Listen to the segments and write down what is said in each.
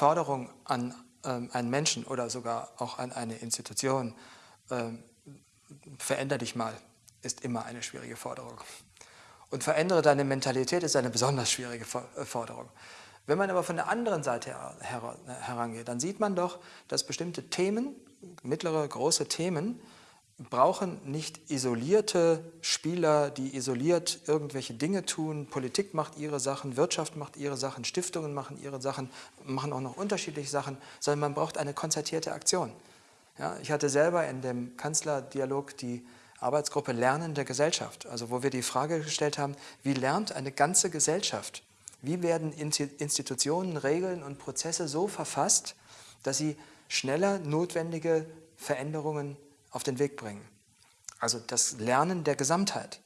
Forderung an ähm, einen Menschen oder sogar auch an eine Institution, ähm, veränder dich mal, ist immer eine schwierige Forderung. Und verändere deine Mentalität ist eine besonders schwierige äh, Forderung. Wenn man aber von der anderen Seite her herangeht, dann sieht man doch, dass bestimmte Themen, mittlere, große Themen, brauchen nicht isolierte Spieler, die isoliert irgendwelche Dinge tun. Politik macht ihre Sachen, Wirtschaft macht ihre Sachen, Stiftungen machen ihre Sachen, machen auch noch unterschiedliche Sachen, sondern man braucht eine konzertierte Aktion. Ja, ich hatte selber in dem Kanzlerdialog die Arbeitsgruppe Lernen der Gesellschaft, also wo wir die Frage gestellt haben, wie lernt eine ganze Gesellschaft? Wie werden Institutionen, Regeln und Prozesse so verfasst, dass sie schneller notwendige Veränderungen auf den Weg bringen. Also das Lernen der Gesamtheit.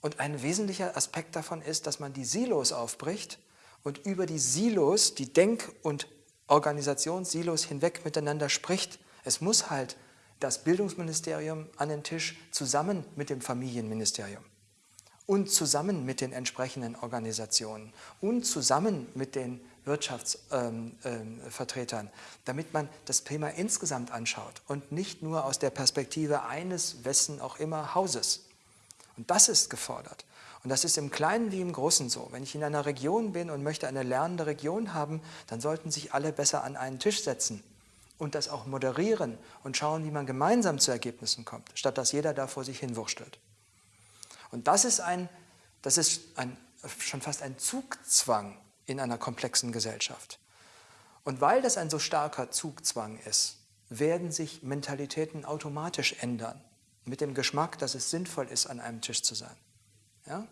Und ein wesentlicher Aspekt davon ist, dass man die Silos aufbricht und über die Silos, die Denk- und Organisationssilos hinweg miteinander spricht. Es muss halt das Bildungsministerium an den Tisch zusammen mit dem Familienministerium und zusammen mit den entsprechenden Organisationen und zusammen mit den Wirtschaftsvertretern, ähm, ähm, damit man das Thema insgesamt anschaut und nicht nur aus der Perspektive eines, wessen auch immer, Hauses. Und das ist gefordert. Und das ist im Kleinen wie im Großen so. Wenn ich in einer Region bin und möchte eine lernende Region haben, dann sollten sich alle besser an einen Tisch setzen und das auch moderieren und schauen, wie man gemeinsam zu Ergebnissen kommt, statt dass jeder da vor sich hinwurschtelt. Und das ist, ein, das ist ein, schon fast ein Zugzwang in einer komplexen Gesellschaft. Und weil das ein so starker Zugzwang ist, werden sich Mentalitäten automatisch ändern, mit dem Geschmack, dass es sinnvoll ist, an einem Tisch zu sein. Ja?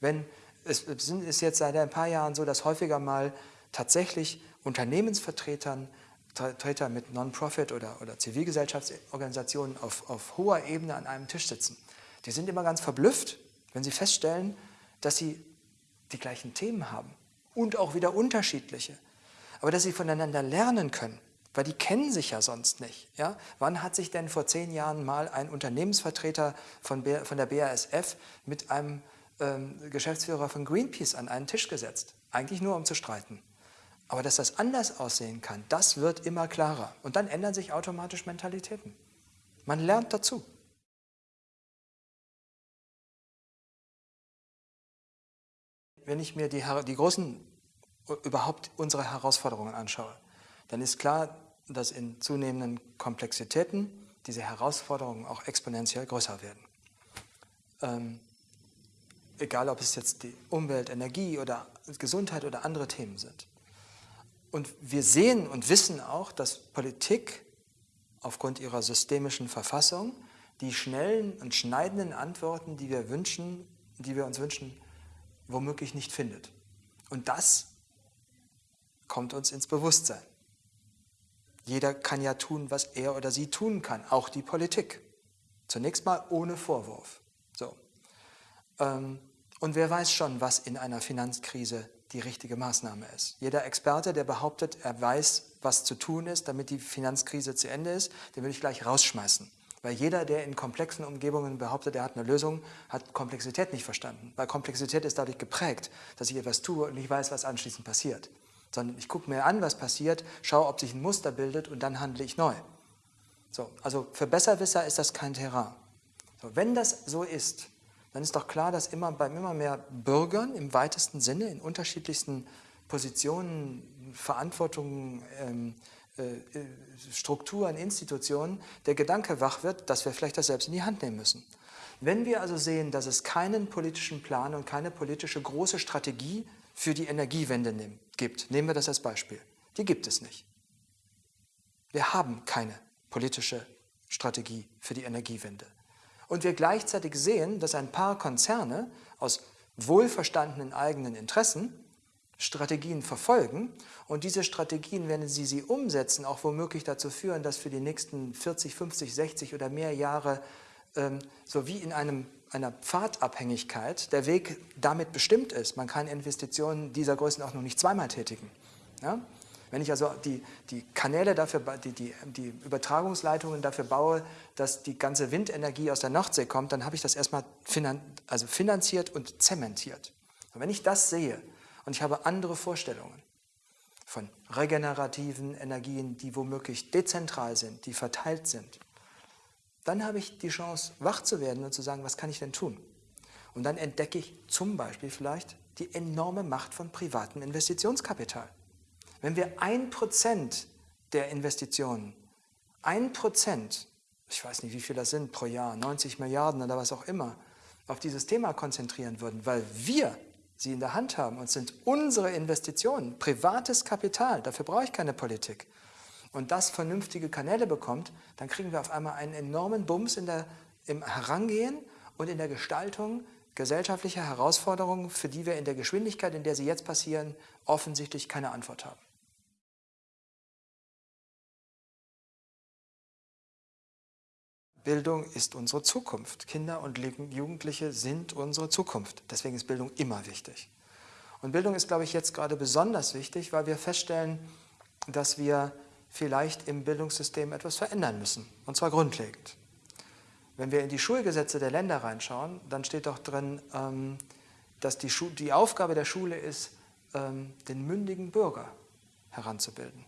Wenn, es ist jetzt seit ein paar Jahren so, dass häufiger mal tatsächlich Unternehmensvertretern, Vertreter mit Non-Profit- oder, oder Zivilgesellschaftsorganisationen auf, auf hoher Ebene an einem Tisch sitzen. Die sind immer ganz verblüfft, wenn sie feststellen, dass sie die gleichen Themen haben und auch wieder unterschiedliche. Aber dass sie voneinander lernen können, weil die kennen sich ja sonst nicht. Ja? Wann hat sich denn vor zehn Jahren mal ein Unternehmensvertreter von, von der BASF mit einem ähm, Geschäftsführer von Greenpeace an einen Tisch gesetzt? Eigentlich nur, um zu streiten. Aber dass das anders aussehen kann, das wird immer klarer. Und dann ändern sich automatisch Mentalitäten. Man lernt dazu. Wenn ich mir die, die großen, überhaupt unsere Herausforderungen anschaue, dann ist klar, dass in zunehmenden Komplexitäten diese Herausforderungen auch exponentiell größer werden. Ähm, egal, ob es jetzt die Umwelt, Energie oder Gesundheit oder andere Themen sind. Und wir sehen und wissen auch, dass Politik aufgrund ihrer systemischen Verfassung die schnellen und schneidenden Antworten, die wir wünschen, die wir uns wünschen, womöglich nicht findet. Und das kommt uns ins Bewusstsein. Jeder kann ja tun, was er oder sie tun kann, auch die Politik. Zunächst mal ohne Vorwurf. So. Ähm, und wer weiß schon, was in einer Finanzkrise die richtige Maßnahme ist. Jeder Experte, der behauptet, er weiß, was zu tun ist, damit die Finanzkrise zu Ende ist, den will ich gleich rausschmeißen. Weil jeder, der in komplexen Umgebungen behauptet, er hat eine Lösung, hat Komplexität nicht verstanden. Weil Komplexität ist dadurch geprägt, dass ich etwas tue und nicht weiß, was anschließend passiert. Sondern ich gucke mir an, was passiert, schaue, ob sich ein Muster bildet und dann handle ich neu. So, also für Besserwisser ist das kein Terrain. So, wenn das so ist, dann ist doch klar, dass immer bei immer mehr Bürgern im weitesten Sinne in unterschiedlichsten Positionen, Verantwortungen, ähm, äh, Strukturen, Institutionen, der Gedanke wach wird, dass wir vielleicht das selbst in die Hand nehmen müssen. Wenn wir also sehen, dass es keinen politischen Plan und keine politische große Strategie für die Energiewende gibt, nehmen wir das als Beispiel. Die gibt es nicht. Wir haben keine politische Strategie für die Energiewende. Und wir gleichzeitig sehen, dass ein paar Konzerne aus wohlverstandenen eigenen Interessen Strategien verfolgen und diese Strategien, wenn sie sie umsetzen, auch womöglich dazu führen, dass für die nächsten 40, 50, 60 oder mehr Jahre ähm, so wie in einem, einer Pfadabhängigkeit der Weg damit bestimmt ist. Man kann Investitionen dieser Größenordnung nicht zweimal tätigen. Ja? Wenn ich also die, die Kanäle dafür, die, die, die Übertragungsleitungen dafür baue, dass die ganze Windenergie aus der Nordsee kommt, dann habe ich das erstmal finan also finanziert und zementiert. Und wenn ich das sehe, und ich habe andere Vorstellungen, von regenerativen Energien, die womöglich dezentral sind, die verteilt sind, dann habe ich die Chance, wach zu werden und zu sagen, was kann ich denn tun? Und dann entdecke ich zum Beispiel vielleicht die enorme Macht von privatem Investitionskapital. Wenn wir ein Prozent der Investitionen, ein Prozent, ich weiß nicht, wie viel das sind pro Jahr, 90 Milliarden oder was auch immer, auf dieses Thema konzentrieren würden, weil wir sie in der Hand haben und sind unsere Investitionen, privates Kapital, dafür brauche ich keine Politik, und das vernünftige Kanäle bekommt, dann kriegen wir auf einmal einen enormen Bums in der, im Herangehen und in der Gestaltung gesellschaftlicher Herausforderungen, für die wir in der Geschwindigkeit, in der sie jetzt passieren, offensichtlich keine Antwort haben. Bildung ist unsere Zukunft. Kinder und Jugendliche sind unsere Zukunft. Deswegen ist Bildung immer wichtig. Und Bildung ist, glaube ich, jetzt gerade besonders wichtig, weil wir feststellen, dass wir vielleicht im Bildungssystem etwas verändern müssen, und zwar grundlegend. Wenn wir in die Schulgesetze der Länder reinschauen, dann steht doch drin, ähm, dass die, die Aufgabe der Schule ist, ähm, den mündigen Bürger heranzubilden.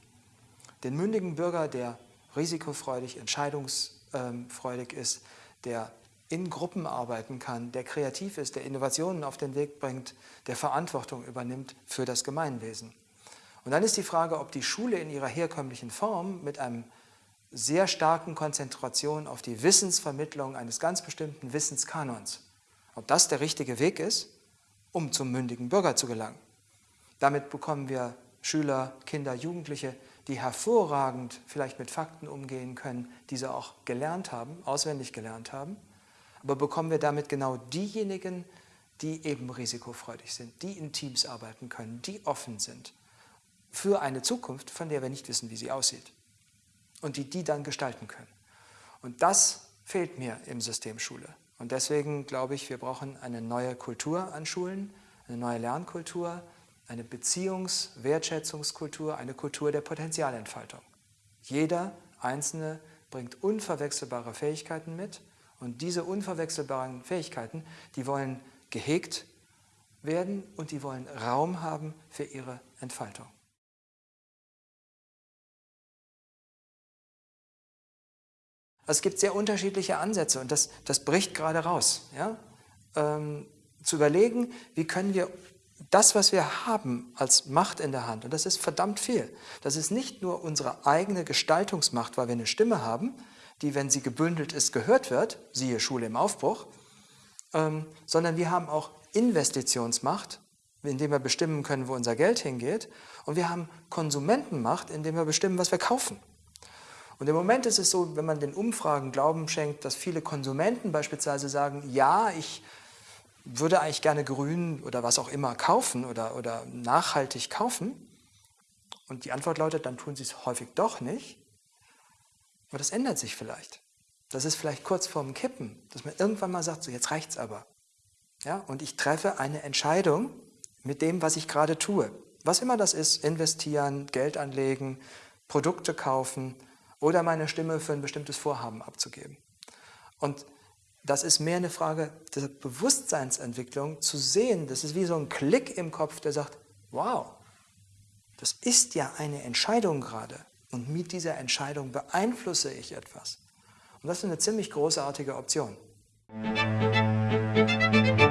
Den mündigen Bürger, der risikofreudig, entscheidungsfreudig, ähm, freudig ist, der in Gruppen arbeiten kann, der kreativ ist, der Innovationen auf den Weg bringt, der Verantwortung übernimmt für das Gemeinwesen. Und dann ist die Frage, ob die Schule in ihrer herkömmlichen Form mit einem sehr starken Konzentration auf die Wissensvermittlung eines ganz bestimmten Wissenskanons, ob das der richtige Weg ist, um zum mündigen Bürger zu gelangen. Damit bekommen wir Schüler, Kinder, Jugendliche, die hervorragend vielleicht mit Fakten umgehen können, diese auch gelernt haben, auswendig gelernt haben. Aber bekommen wir damit genau diejenigen, die eben risikofreudig sind, die in Teams arbeiten können, die offen sind für eine Zukunft, von der wir nicht wissen, wie sie aussieht und die die dann gestalten können. Und das fehlt mir im System Schule. Und deswegen glaube ich, wir brauchen eine neue Kultur an Schulen, eine neue Lernkultur, eine Beziehungs-, Wertschätzungskultur, eine Kultur der Potenzialentfaltung. Jeder Einzelne bringt unverwechselbare Fähigkeiten mit und diese unverwechselbaren Fähigkeiten, die wollen gehegt werden und die wollen Raum haben für ihre Entfaltung. Es gibt sehr unterschiedliche Ansätze und das, das bricht gerade raus. Ja? Ähm, zu überlegen, wie können wir das, was wir haben als Macht in der Hand, und das ist verdammt viel, das ist nicht nur unsere eigene Gestaltungsmacht, weil wir eine Stimme haben, die, wenn sie gebündelt ist, gehört wird, siehe Schule im Aufbruch, ähm, sondern wir haben auch Investitionsmacht, indem wir bestimmen können, wo unser Geld hingeht, und wir haben Konsumentenmacht, indem wir bestimmen, was wir kaufen. Und im Moment ist es so, wenn man den Umfragen Glauben schenkt, dass viele Konsumenten beispielsweise sagen, ja, ich würde eigentlich gerne grün oder was auch immer kaufen oder, oder nachhaltig kaufen. Und die Antwort lautet, dann tun sie es häufig doch nicht. Aber das ändert sich vielleicht. Das ist vielleicht kurz vorm Kippen, dass man irgendwann mal sagt, so jetzt reicht's aber. Ja, und ich treffe eine Entscheidung mit dem, was ich gerade tue. Was immer das ist, investieren, Geld anlegen, Produkte kaufen oder meine Stimme für ein bestimmtes Vorhaben abzugeben. Und das ist mehr eine Frage der Bewusstseinsentwicklung, zu sehen, das ist wie so ein Klick im Kopf, der sagt, wow, das ist ja eine Entscheidung gerade und mit dieser Entscheidung beeinflusse ich etwas. Und das ist eine ziemlich großartige Option. Musik